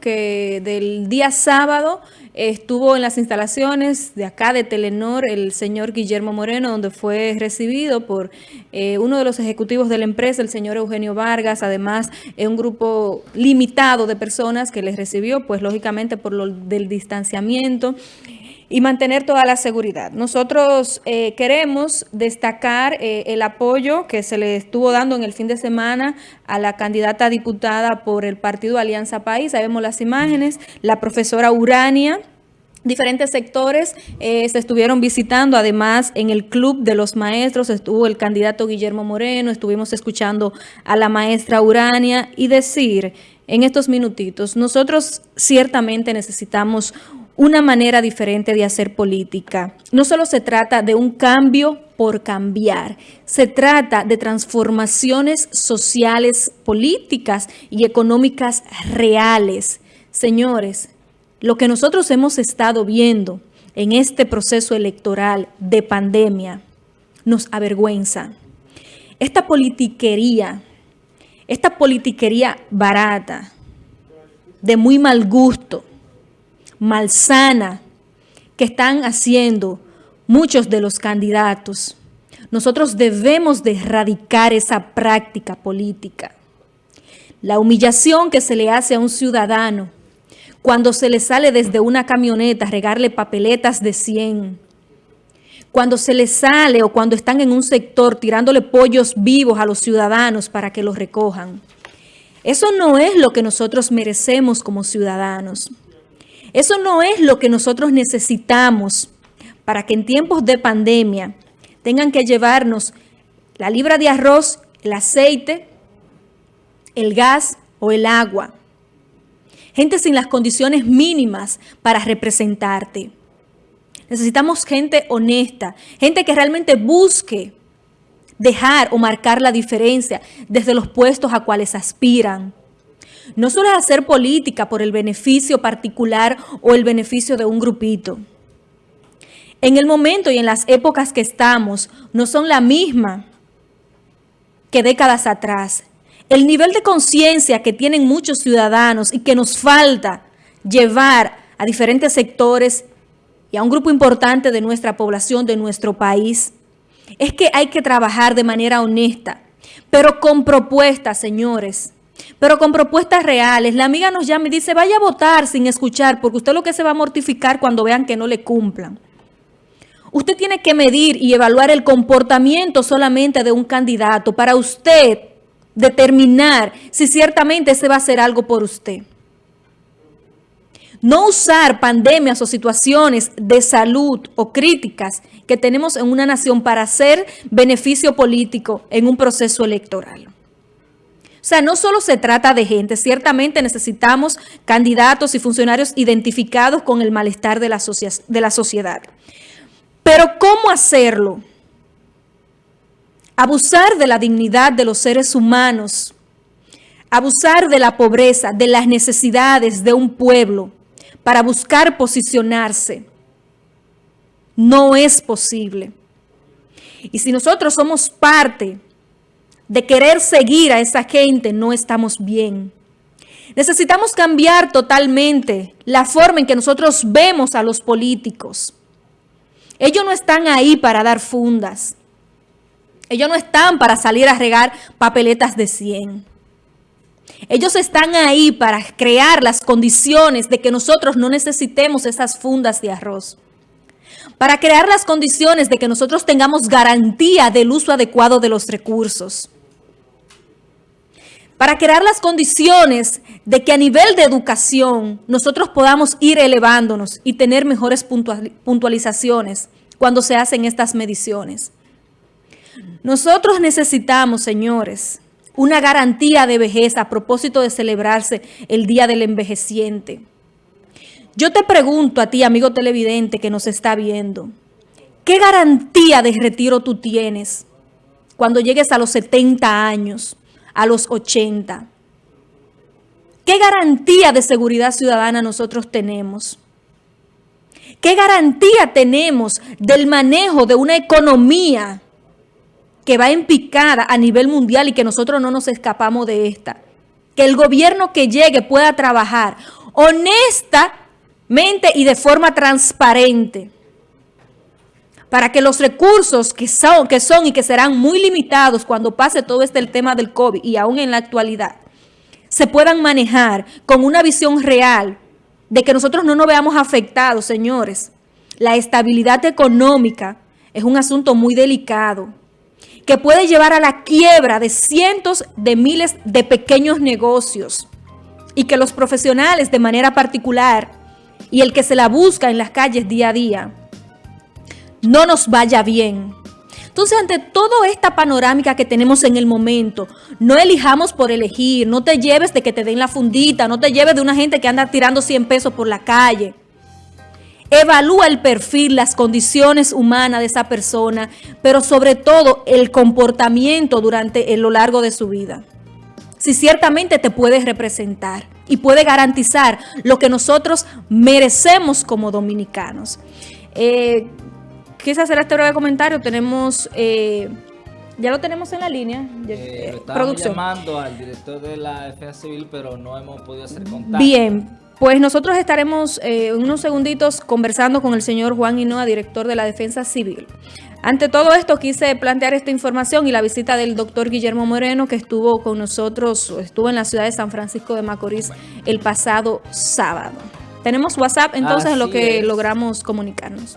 que del día sábado estuvo en las instalaciones de acá de Telenor el señor Guillermo Moreno, donde fue recibido por eh, uno de los ejecutivos de la empresa, el señor Eugenio Vargas, además un grupo limitado de personas que les recibió, pues lógicamente por lo del distanciamiento y mantener toda la seguridad. Nosotros eh, queremos destacar eh, el apoyo que se le estuvo dando en el fin de semana a la candidata diputada por el partido Alianza País. Ahí vemos las imágenes, la profesora Urania, diferentes sectores eh, se estuvieron visitando, además en el Club de los Maestros estuvo el candidato Guillermo Moreno, estuvimos escuchando a la maestra Urania y decir en estos minutitos, nosotros ciertamente necesitamos una manera diferente de hacer política. No solo se trata de un cambio por cambiar, se trata de transformaciones sociales, políticas y económicas reales. Señores, lo que nosotros hemos estado viendo en este proceso electoral de pandemia nos avergüenza. Esta politiquería, esta politiquería barata, de muy mal gusto, malsana que están haciendo muchos de los candidatos. Nosotros debemos de erradicar esa práctica política. La humillación que se le hace a un ciudadano cuando se le sale desde una camioneta a regarle papeletas de 100, cuando se le sale o cuando están en un sector tirándole pollos vivos a los ciudadanos para que los recojan. Eso no es lo que nosotros merecemos como ciudadanos. Eso no es lo que nosotros necesitamos para que en tiempos de pandemia tengan que llevarnos la libra de arroz, el aceite, el gas o el agua. Gente sin las condiciones mínimas para representarte. Necesitamos gente honesta, gente que realmente busque dejar o marcar la diferencia desde los puestos a cuales aspiran. No solo hacer política por el beneficio particular o el beneficio de un grupito. En el momento y en las épocas que estamos, no son la misma que décadas atrás. El nivel de conciencia que tienen muchos ciudadanos y que nos falta llevar a diferentes sectores y a un grupo importante de nuestra población, de nuestro país, es que hay que trabajar de manera honesta, pero con propuestas, señores pero con propuestas reales. La amiga nos llama y dice, vaya a votar sin escuchar, porque usted lo que se va a mortificar cuando vean que no le cumplan. Usted tiene que medir y evaluar el comportamiento solamente de un candidato para usted determinar si ciertamente se va a hacer algo por usted. No usar pandemias o situaciones de salud o críticas que tenemos en una nación para hacer beneficio político en un proceso electoral. O sea, no solo se trata de gente, ciertamente necesitamos candidatos y funcionarios identificados con el malestar de la, de la sociedad. Pero ¿cómo hacerlo? Abusar de la dignidad de los seres humanos, abusar de la pobreza, de las necesidades de un pueblo para buscar posicionarse, no es posible. Y si nosotros somos parte de querer seguir a esa gente, no estamos bien. Necesitamos cambiar totalmente la forma en que nosotros vemos a los políticos. Ellos no están ahí para dar fundas. Ellos no están para salir a regar papeletas de 100. Ellos están ahí para crear las condiciones de que nosotros no necesitemos esas fundas de arroz. Para crear las condiciones de que nosotros tengamos garantía del uso adecuado de los recursos para crear las condiciones de que a nivel de educación nosotros podamos ir elevándonos y tener mejores puntualizaciones cuando se hacen estas mediciones. Nosotros necesitamos, señores, una garantía de vejez a propósito de celebrarse el Día del Envejeciente. Yo te pregunto a ti, amigo televidente que nos está viendo, ¿qué garantía de retiro tú tienes cuando llegues a los 70 años? A los 80. ¿Qué garantía de seguridad ciudadana nosotros tenemos? ¿Qué garantía tenemos del manejo de una economía que va en picada a nivel mundial y que nosotros no nos escapamos de esta? que el gobierno que llegue pueda trabajar honestamente y de forma transparente para que los recursos que son, que son y que serán muy limitados cuando pase todo este el tema del COVID y aún en la actualidad, se puedan manejar con una visión real de que nosotros no nos veamos afectados, señores. La estabilidad económica es un asunto muy delicado que puede llevar a la quiebra de cientos de miles de pequeños negocios y que los profesionales de manera particular y el que se la busca en las calles día a día no nos vaya bien. Entonces, ante toda esta panorámica que tenemos en el momento, no elijamos por elegir, no te lleves de que te den la fundita, no te lleves de una gente que anda tirando 100 pesos por la calle. Evalúa el perfil, las condiciones humanas de esa persona, pero sobre todo el comportamiento durante lo largo de su vida. Si ciertamente te puede representar y puede garantizar lo que nosotros merecemos como dominicanos. Eh, quise hacer este breve comentario. Tenemos, eh, ya lo tenemos en la línea. Eh, eh producción. llamando al director de la FA Civil, pero no hemos podido hacer contacto. Bien, pues nosotros estaremos eh, unos segunditos conversando con el señor Juan Hinoa, director de la Defensa Civil. Ante todo esto quise plantear esta información y la visita del doctor Guillermo Moreno que estuvo con nosotros, estuvo en la ciudad de San Francisco de Macorís el pasado sábado. Tenemos WhatsApp entonces en lo que logramos comunicarnos.